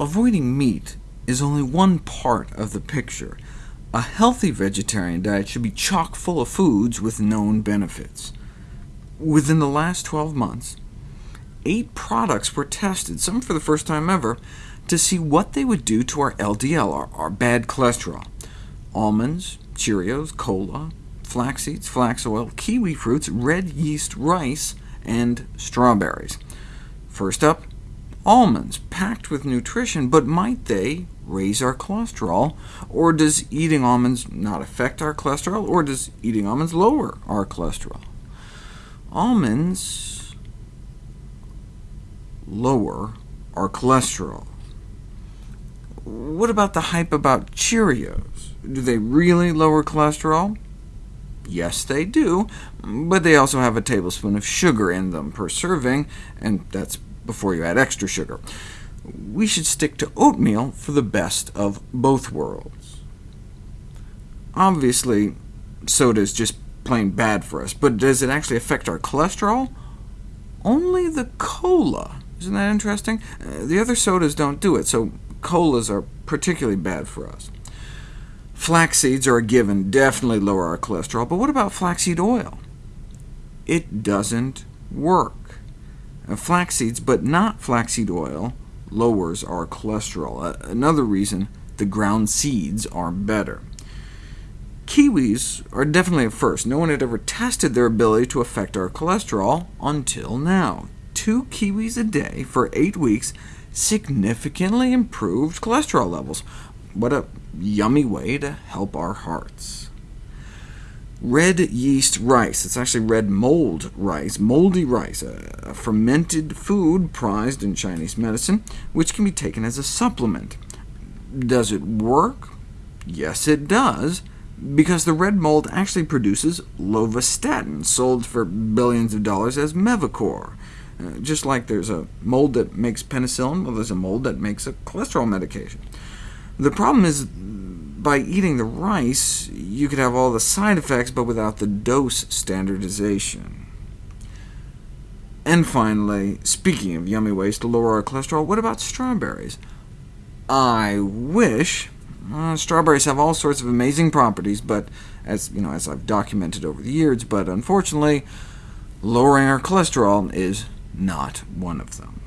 avoiding meat is only one part of the picture. A healthy vegetarian diet should be chock full of foods with known benefits. Within the last 12 months, eight products were tested, some for the first time ever, to see what they would do to our LDL, our, our bad cholesterol. Almonds, Cheerios, cola, flax seeds, flax oil, kiwi fruits, red yeast rice, and strawberries. First up, almonds, packed with nutrition, but might they raise our cholesterol? Or does eating almonds not affect our cholesterol? Or does eating almonds lower our cholesterol? Almonds lower our cholesterol. What about the hype about Cheerios? Do they really lower cholesterol? Yes, they do, but they also have a tablespoon of sugar in them per serving, and that's before you add extra sugar. We should stick to oatmeal for the best of both worlds. Obviously, soda is just plain bad for us, but does it actually affect our cholesterol? Only the cola. Isn't that interesting? Uh, the other sodas don't do it, so colas are particularly bad for us. Flax seeds are a given, definitely lower our cholesterol, but what about flaxseed oil? It doesn't work. Uh, flax seeds, but not flaxseed oil, lowers our cholesterol. Uh, another reason the ground seeds are better. Kiwis are definitely a first. No one had ever tested their ability to affect our cholesterol until now. Two kiwis a day for eight weeks significantly improved cholesterol levels. What a yummy way to help our hearts. Red yeast rice, it's actually red mold rice, moldy rice, a, fermented food prized in Chinese medicine, which can be taken as a supplement. Does it work? Yes, it does, because the red mold actually produces lovastatin, sold for billions of dollars as Mevacor. Uh, just like there's a mold that makes penicillin, well, there's a mold that makes a cholesterol medication. The problem is, by eating the rice, you could have all the side effects, but without the dose standardization. And finally, speaking of yummy ways to lower our cholesterol, what about strawberries? I wish. Uh, strawberries have all sorts of amazing properties, but as, you know, as I've documented over the years, but unfortunately, lowering our cholesterol is not one of them.